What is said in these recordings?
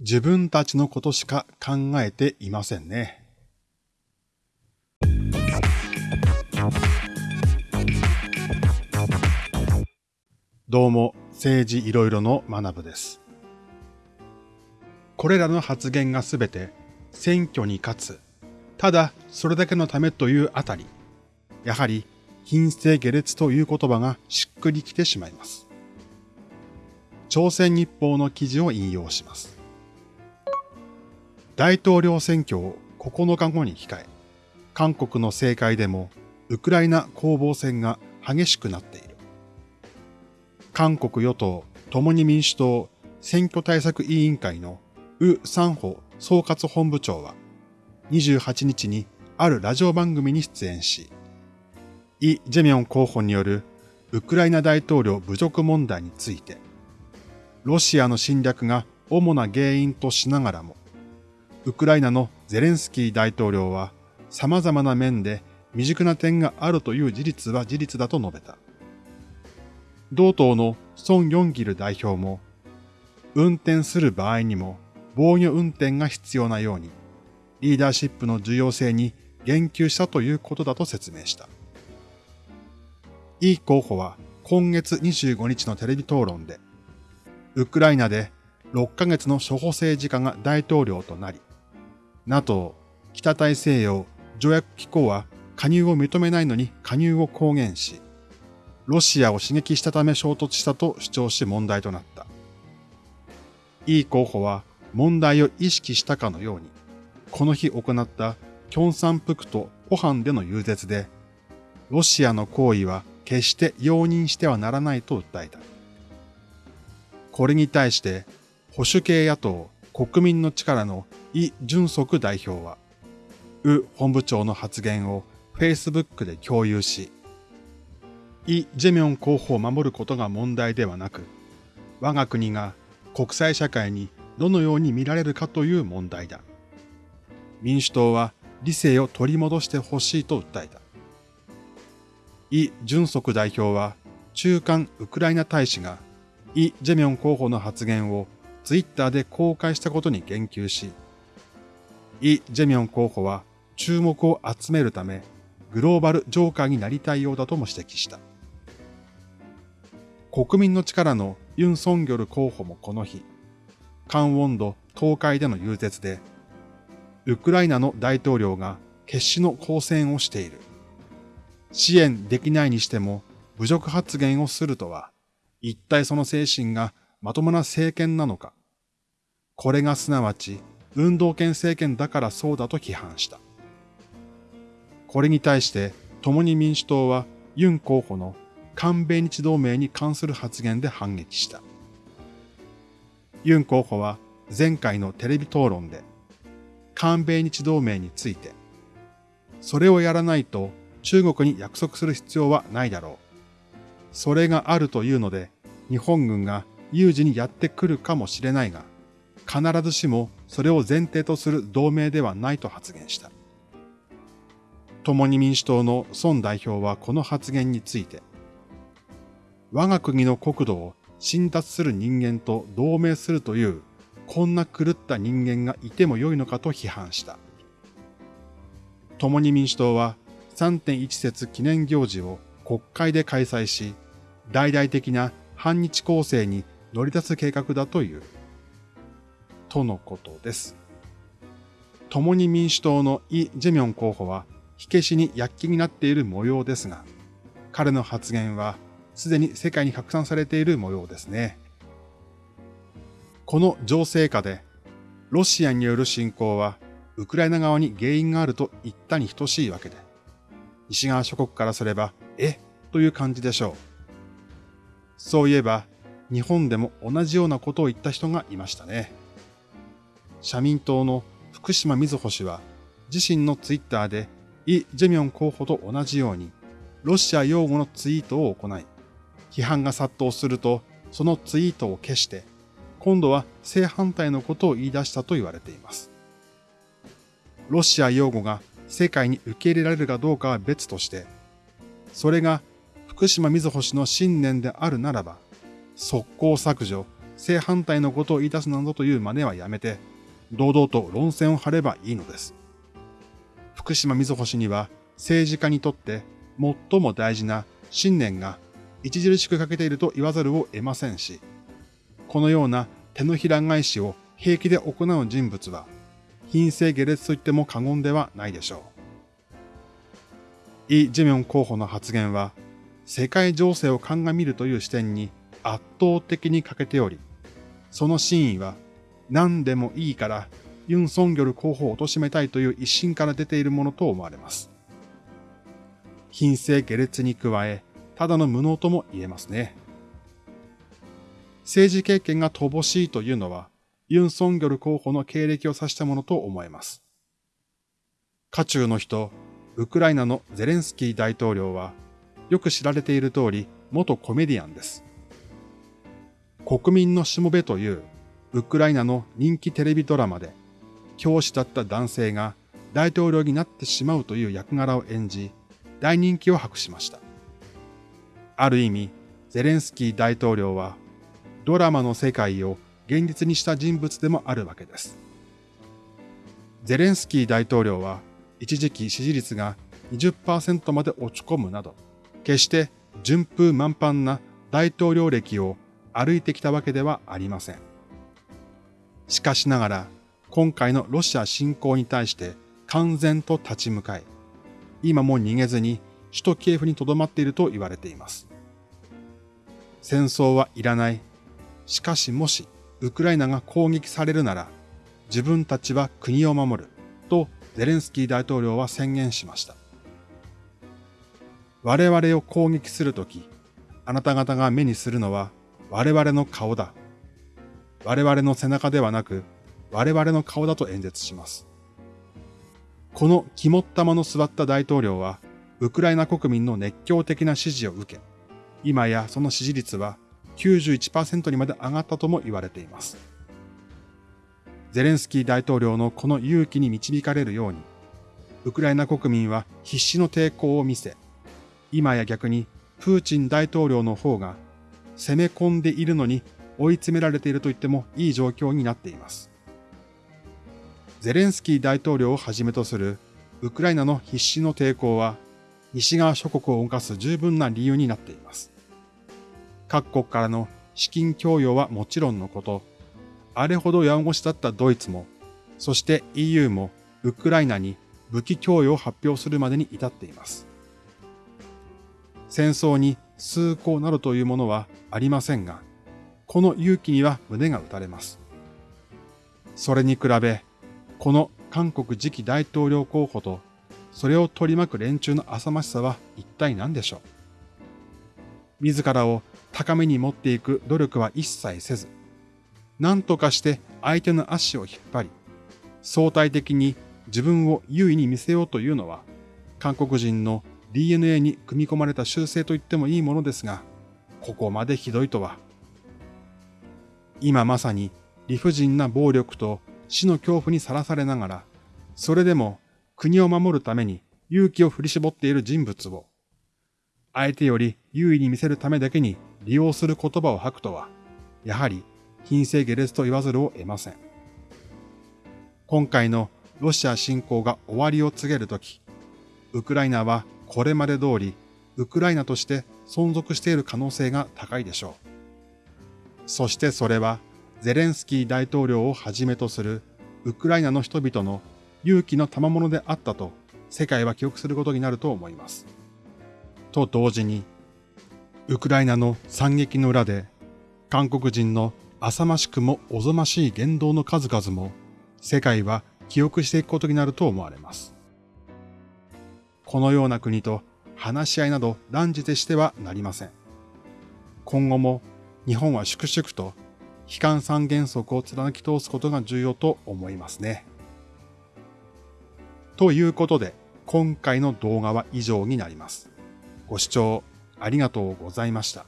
自分たちのことしか考えていませんね。どうも、政治いろいろの学部です。これらの発言がすべて選挙に勝つ、ただそれだけのためというあたり、やはり品性下劣という言葉がしっくりきてしまいます。朝鮮日報の記事を引用します。大統領選挙を9日後に控え、韓国の政界でもウクライナ攻防戦が激しくなっている。韓国与党共に民主党選挙対策委員会のウ・サンホ総括本部長は28日にあるラジオ番組に出演し、イ・ジェミョン候補によるウクライナ大統領侮辱問題について、ロシアの侵略が主な原因としながらも、ウクライナのゼレンスキー大統領は様々な面で未熟な点があるという事実は事実だと述べた。同党のソン・ヨンギル代表も、運転する場合にも防御運転が必要なように、リーダーシップの重要性に言及したということだと説明した。イ候補は今月25日のテレビ討論で、ウクライナで6ヶ月の処方政治家が大統領となり、NATO、北大西洋条約機構は加入を認めないのに加入を公言し、ロシアを刺激したため衝突したと主張し問題となった。イ候補は問題を意識したかのように、この日行ったキョンサンプクトポハンでの遊説で、ロシアの行為は決して容認してはならないと訴えた。これに対して保守系野党国民の力のイ・ジュンソク代表は、ウ本部長の発言を Facebook で共有し、イ・ジェミョン候補を守ることが問題ではなく、我が国が国際社会にどのように見られるかという問題だ。民主党は理性を取り戻してほしいと訴えた。イ・ジュンソク代表は中間ウクライナ大使がイ・ジェミョン候補の発言をツイッターで公開したことに言及し、イ・ジェミョン候補は注目を集めるためグローバルジョーカーになりたいようだとも指摘した。国民の力のユン・ソンギョル候補もこの日、カンウォンド東海での遊説で、ウクライナの大統領が決死の抗戦をしている。支援できないにしても侮辱発言をするとは、一体その精神がまともな政権なのか。これがすなわち運動権政権だからそうだと批判した。これに対して共に民主党はユン候補の韓米日同盟に関する発言で反撃した。ユン候補は前回のテレビ討論で、韓米日同盟について、それをやらないと中国に約束する必要はないだろう。それがあるというので、日本軍が有事にやってくるかもしれないが、必ずしもそれを前提とする同盟ではないと発言した。共に民主党の孫代表はこの発言について、我が国の国土を侵奪する人間と同盟するという、こんな狂った人間がいてもよいのかと批判した。共に民主党は3.1節記念行事を国会で開催し、大々的な反日構成に乗り出す計画だという。とのことです。共に民主党のイ・ジェミョン候補は火消しに躍起になっている模様ですが、彼の発言はすでに世界に拡散されている模様ですね。この情勢下で、ロシアによる侵攻は、ウクライナ側に原因があると言ったに等しいわけで、西側諸国からすれば、え？という感じでしょう。そういえば、日本でも同じようなことを言った人がいましたね。社民党の福島みずほ氏は、自身のツイッターで、イ・ジェミョン候補と同じように、ロシア擁護のツイートを行い、批判が殺到すると、そのツイートを消して、今度は正反対のことを言い出したと言われています。ロシア擁護が世界に受け入れられるかどうかは別として、それが福島みずほ氏の信念であるならば、速攻削除、正反対のことを言い出すなどという真似はやめて、堂々と論戦を張ればいいのです。福島みずほ氏には政治家にとって最も大事な信念が著しく欠けていると言わざるを得ませんし、このような手のひら返しを平気で行う人物は、品性下劣と言っても過言ではないでしょう。イ・ジェミョン候補の発言は、世界情勢を鑑みるという視点に圧倒的に欠けており、その真意は何でもいいからユン・ソンギョル候補を貶めたいという一心から出ているものと思われます。品性下劣に加え、ただの無能とも言えますね。政治経験が乏しいというのは、ユン・ソンギョル候補の経歴を指したものと思えます。渦中の人、ウクライナのゼレンスキー大統領は、よく知られている通り、元コメディアンです。国民のしもべというウクライナの人気テレビドラマで、教師だった男性が大統領になってしまうという役柄を演じ、大人気を博しました。ある意味、ゼレンスキー大統領は、ドラマの世界を現実にした人物でもあるわけです。ゼレンスキー大統領は一時期支持率が20%まで落ち込むなど、決して順風満帆な大統領歴を歩いてきたわけではありません。しかしながら、今回のロシア侵攻に対して完全と立ち向かい、今も逃げずに首都キエフに留まっていると言われています。戦争はいらない。しかしもしウクライナが攻撃されるなら、自分たちは国を守る、とゼレンスキー大統領は宣言しました。我々を攻撃するとき、あなた方が目にするのは我々の顔だ。我々の背中ではなく、我々の顔だと演説します。この肝っ玉の座った大統領は、ウクライナ国民の熱狂的な支持を受け、今やその支持率は91%にまで上がったとも言われています。ゼレンスキー大統領のこの勇気に導かれるように、ウクライナ国民は必死の抵抗を見せ、今や逆にプーチン大統領の方が攻め込んでいるのに追い詰められていると言ってもいい状況になっています。ゼレンスキー大統領をはじめとするウクライナの必死の抵抗は西側諸国を動かす十分な理由になっています。各国からの資金供与はもちろんのこと、あれほどやんごしだったドイツも、そして EU もウクライナに武器供与を発表するまでに至っています。戦争に崇高などというものはありませんが、この勇気には胸が打たれます。それに比べ、この韓国次期大統領候補と、それを取り巻く連中の浅ましさは一体何でしょう？自らを高めに持っていく努力は一切せず、何とかして相手の足を引っ張り、相対的に自分を優位に見せようというのは、韓国人の DNA に組み込まれた習性と言ってもいいものですが、ここまでひどいとは。今まさに理不尽な暴力と死の恐怖にさらされながら、それでも国を守るために勇気を振り絞っている人物を、相手より優位に見せるためだけに利用する言葉を吐くとは、やはり品性下劣と言わざるを得ません。今回のロシア侵攻が終わりを告げるとき、ウクライナはこれまで通りウクライナとして存続している可能性が高いでしょう。そしてそれはゼレンスキー大統領をはじめとするウクライナの人々の勇気の賜物であったと世界は記憶することになると思います。と同時にウクライナの惨劇の裏で、韓国人の浅ましくもおぞましい言動の数々も、世界は記憶していくことになると思われます。このような国と話し合いなど断じてしてはなりません。今後も日本は粛々と悲観三原則を貫き通すことが重要と思いますね。ということで、今回の動画は以上になります。ご視聴ありがとうございました。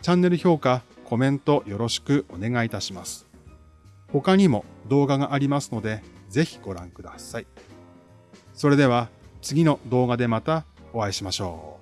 チャンネル評価、コメントよろしくお願いいたします。他にも動画がありますので、ぜひご覧ください。それでは次の動画でまたお会いしましょう。